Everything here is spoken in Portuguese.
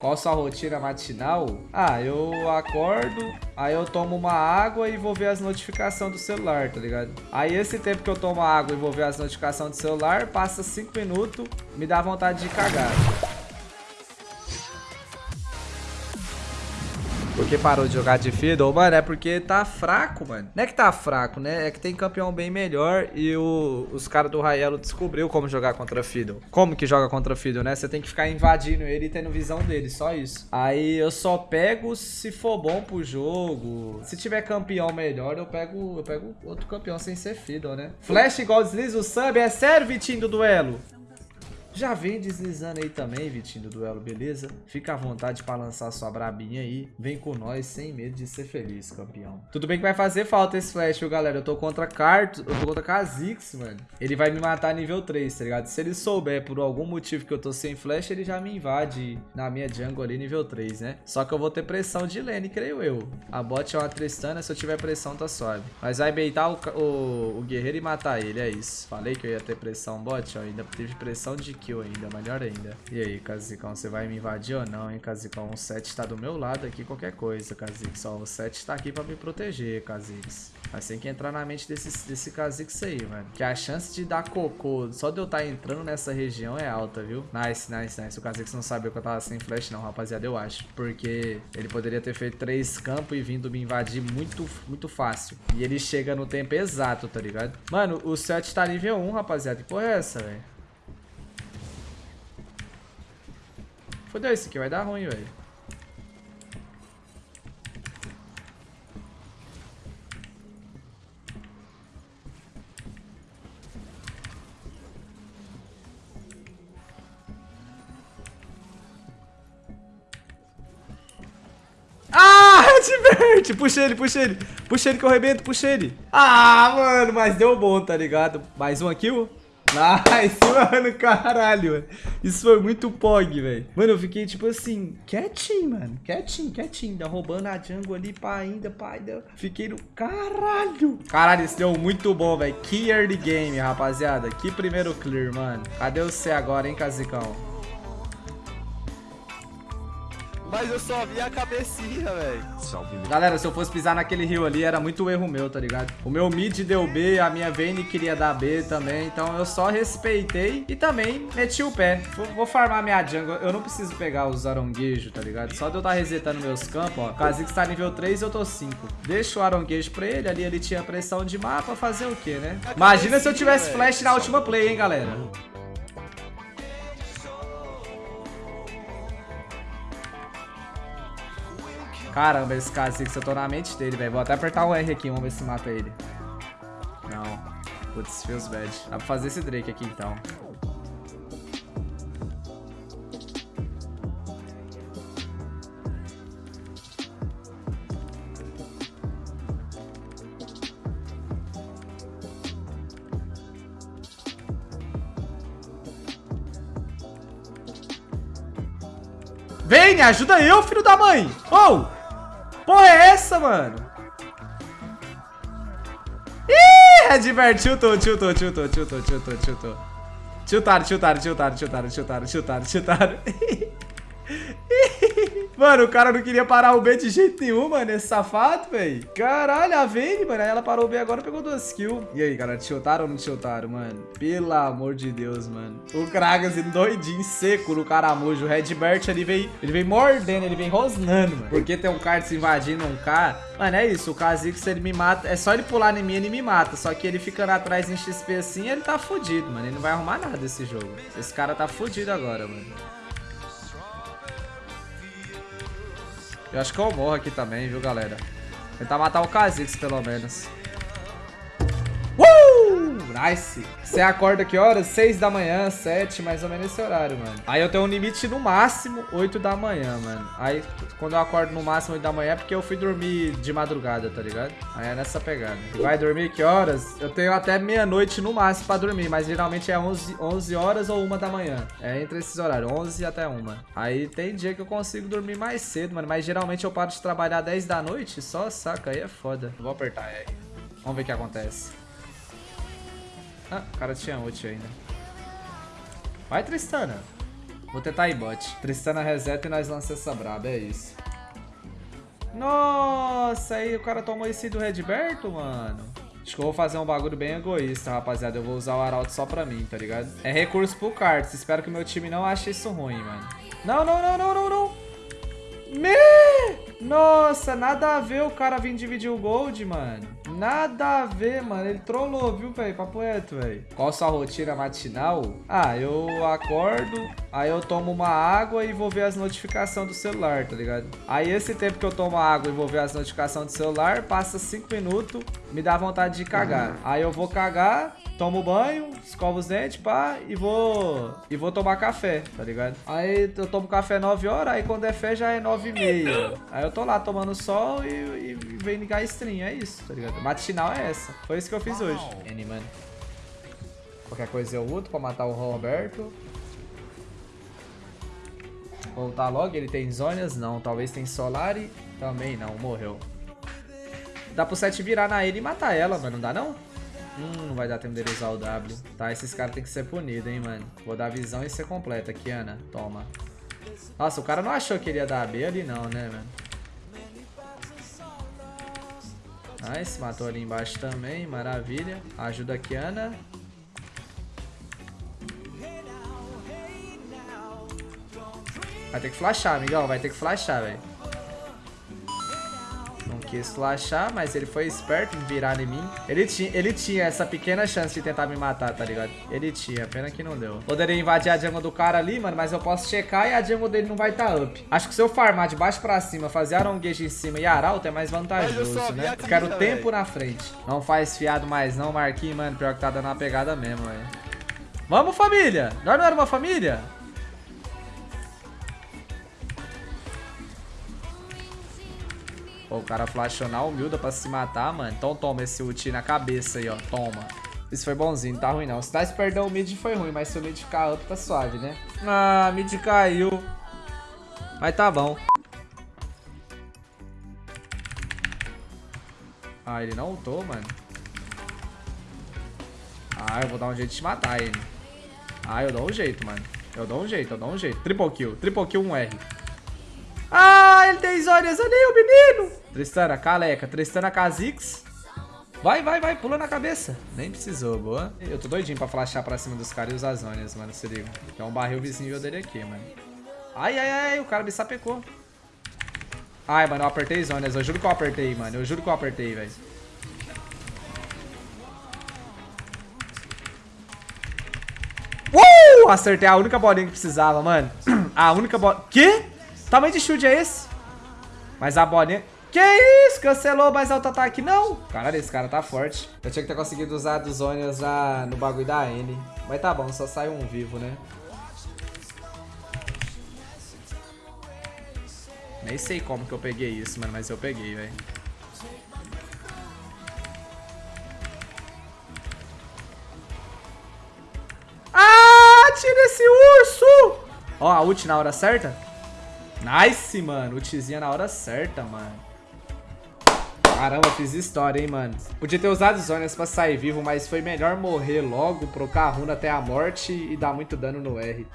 Qual sua rotina matinal? Ah, eu acordo, aí eu tomo uma água e vou ver as notificações do celular, tá ligado? Aí esse tempo que eu tomo água e vou ver as notificações do celular, passa 5 minutos, me dá vontade de cagar. Por que parou de jogar de Fiddle? Mano, é porque tá fraco, mano. Não é que tá fraco, né? É que tem campeão bem melhor e o, os caras do Raelo descobriu como jogar contra Fiddle. Como que joga contra Fiddle, né? Você tem que ficar invadindo ele e tendo visão dele, só isso. Aí eu só pego se for bom pro jogo. Se tiver campeão melhor, eu pego, eu pego outro campeão sem ser Fiddle, né? Flash igual desliza o sub. É sério, Vitinho, do duelo? Já vem deslizando aí também, Vitinho, do duelo, beleza? Fica à vontade pra lançar sua brabinha aí. Vem com nós, sem medo de ser feliz, campeão. Tudo bem que vai fazer falta esse flash, viu, galera? Eu tô contra Cartos, eu tô contra Kha'Zix, mano. Ele vai me matar nível 3, tá ligado? Se ele souber por algum motivo que eu tô sem flash, ele já me invade na minha jungle ali, nível 3, né? Só que eu vou ter pressão de lane, creio eu. A bot é uma Tristana, se eu tiver pressão, tá suave. Mas vai beitar o, o, o guerreiro e matar ele, é isso. Falei que eu ia ter pressão bot, ó. Ainda teve pressão de kill ainda, melhor ainda. E aí, Kazikão, você vai me invadir ou não, hein, Kazikão? O 7 tá do meu lado aqui, qualquer coisa, Kha'Zix. Ó, o 7 tá aqui pra me proteger, Kha'Zix. Mas tem que entrar na mente desse, desse Kha'Zix aí, mano. Que a chance de dar cocô só de eu estar tá entrando nessa região é alta, viu? Nice, nice, nice. O Kha'Zix não sabia que eu tava sem flash não, rapaziada, eu acho. Porque ele poderia ter feito três campos e vindo me invadir muito, muito fácil. E ele chega no tempo exato, tá ligado? Mano, o 7 tá nível 1, rapaziada. Que porra é essa, velho? Fodeu, esse aqui vai dar ruim, velho. Ah, Redbert! Puxa ele, puxa ele. Puxa ele que eu arrebento, puxa ele. Ah, mano, mas deu bom, tá ligado? Mais um kill. Nice, mano, caralho, mano. Isso foi muito pog, velho. Mano, eu fiquei, tipo assim, quietinho, mano. Quietinho, quietinho. Ainda roubando a jungle ali, pá, ainda, pá, ainda. Fiquei no... Caralho. Caralho, isso deu muito bom, velho. Que early game, rapaziada. Que primeiro clear, mano. Cadê o C agora, hein, Casicão? Mas eu só vi a cabecinha, velho. Galera, se eu fosse pisar naquele rio ali, era muito erro meu, tá ligado? O meu mid deu B, a minha Vayne queria dar B também. Então eu só respeitei e também meti o pé. Vou, vou farmar minha jungle. Eu não preciso pegar os aronguejos, tá ligado? Só de eu estar tá resetando meus campos, ó. O Kha'Zix tá nível 3 eu tô 5. Deixa o aronguejo pra ele. Ali ele tinha pressão de mapa. Fazer o quê, né? Imagina se eu tivesse flash na última play, hein, galera? Caramba, esse assim, eu tô na mente dele, velho. Vou até apertar o R aqui, vamos ver se mata ele. Não. Putz, feels bad. Dá pra fazer esse Drake aqui, então. Vem, ajuda eu, filho da mãe! Oh! Porra é essa, mano? Ih, Redbert, tiltou, tiltou, tiltou, tiltou, tiltou, tiltou. Tiltaram, tiltaram, tiltaram, tiltaram, tiltaram, tiltaram, tiltaram. Mano, o cara não queria parar o B de jeito nenhum, mano. Esse safado, velho. Caralho, a Vayne, mano. Ela parou o B agora e pegou duas kills. E aí, galera, tiltaram ou não tiltaram, mano? Pelo amor de Deus, mano. O Kragas doidinho, seco no caramujo. O Redbert, ele vem, ele vem mordendo, ele vem rosnando, mano. Porque tem um cara se invadindo um K. Mano, é isso. O Kha'Zix, ele me mata. É só ele pular em mim, ele me mata. Só que ele ficando atrás em XP assim, ele tá fudido, mano. Ele não vai arrumar nada esse jogo. Esse cara tá fudido agora, mano. Eu acho que eu morro aqui também, viu, galera? Tentar matar o Kha'Zix, pelo menos. Nice. Você acorda que horas? 6 da manhã, 7, mais ou menos esse horário, mano. Aí eu tenho um limite no máximo 8 da manhã, mano. Aí quando eu acordo no máximo 8 da manhã é porque eu fui dormir de madrugada, tá ligado? Aí é nessa pegada. Vai dormir que horas? Eu tenho até meia-noite no máximo pra dormir, mas geralmente é 11, 11 horas ou 1 da manhã. É entre esses horários, 11 até 1. Aí tem dia que eu consigo dormir mais cedo, mano. Mas geralmente eu paro de trabalhar 10 da noite, só saca, aí é foda. Vou apertar R. Vamos ver o que acontece. Ah, o cara tinha ult ainda. Vai, Tristana. Vou tentar ir bot. Tristana reseta e nós lançamos essa braba, é isso. Nossa, aí o cara tomou esse do Redberto, mano. Acho que eu vou fazer um bagulho bem egoísta, rapaziada. Eu vou usar o Arauto só pra mim, tá ligado? É recurso pro Cards. Espero que meu time não ache isso ruim, mano. Não, não, não, não, não, não. Me! Nossa, nada a ver o cara vir dividir o gold, mano. Nada a ver, mano. Ele trollou, viu, velho? Papo reto, velho. Qual sua rotina matinal? Ah, eu acordo, aí eu tomo uma água e vou ver as notificações do celular, tá ligado? Aí esse tempo que eu tomo água e vou ver as notificações do celular, passa 5 minutos, me dá vontade de cagar. Aí eu vou cagar, tomo banho, escovo os dentes, pá, e vou e vou tomar café, tá ligado? Aí eu tomo café 9 horas, aí quando é fé já é 9 e meia. Aí eu tô lá tomando sol e, e, e vem ligar a stream, é isso, tá ligado? Matinal é essa. Foi isso que eu fiz hoje. N, mano. Qualquer coisa eu luto pra matar o Roberto. Voltar logo, ele tem Zônias? Não. Talvez tem Solari? Também não, morreu. Dá pro 7 virar na ele e matar ela, mano. Não dá não? Hum, não vai dar tempo dele usar o W. Tá, esses caras tem que ser punidos, hein, mano. Vou dar visão e ser completa aqui, Ana. Toma. Nossa, o cara não achou que ele ia dar B ali não, né, mano? Nice, matou ali embaixo também, maravilha. Ajuda aqui, Ana. Vai ter que flashar, amigão, vai ter que flashar, velho quis flashar, mas ele foi esperto em virar em mim. Ele tinha, ele tinha essa pequena chance de tentar me matar, tá ligado? Ele tinha, pena que não deu. Poderia invadir a jungle do cara ali, mano, mas eu posso checar e a jungle dele não vai estar tá up. Acho que se eu farmar de baixo pra cima, fazer aronguejo em cima e arauto é mais vantajoso, né? Eu quero tempo na frente. Não faz fiado mais não, Marquinhos, mano. Pior que tá dando uma pegada mesmo, velho. Vamos, família! Nós não era uma família? O cara flashou na humilda pra se matar, mano. Então toma esse ult na cabeça aí, ó. Toma. Isso foi bonzinho, não tá ruim não. Se dá perder o mid foi ruim, mas se o mid ficar up tá suave, né? Ah, mid caiu. Mas tá bom. Ah, ele não ultou, mano. Ah, eu vou dar um jeito de matar ele. Ah, eu dou um jeito, mano. Eu dou um jeito, eu dou um jeito. Triple kill. Triple kill 1R. Ah, ele tem Zónias ali, o menino. Tristana, Caleca. Tristana, Kha'Zix. Vai, vai, vai. Pula na cabeça. Nem precisou, boa. Eu tô doidinho pra flashar pra cima dos caras e usar Zónias, mano. Se liga. Tem um barril visível dele aqui, mano. Ai, ai, ai. O cara me sapecou. Ai, mano, eu apertei Zónias. Eu juro que eu apertei, mano. Eu juro que eu apertei, velho. Uh! Acertei a única bolinha que precisava, mano. A única bola... Quê? Tamanho de shield é esse? Mas a bolinha... Que isso? Cancelou mais alto ataque? Não. Caralho, esse cara tá forte. Eu tinha que ter conseguido usar dos Onions na, no bagulho da N. Mas tá bom, só sai um vivo, né? Nem sei como que eu peguei isso, mano, mas eu peguei, velho. Ah, tira esse urso! Ó, a ult na hora certa. Nice, mano. Ultizinha na hora certa, mano. Caramba, fiz história, hein, mano. Podia ter usado zonas pra sair vivo, mas foi melhor morrer logo, trocar a runa até a morte e dar muito dano no R.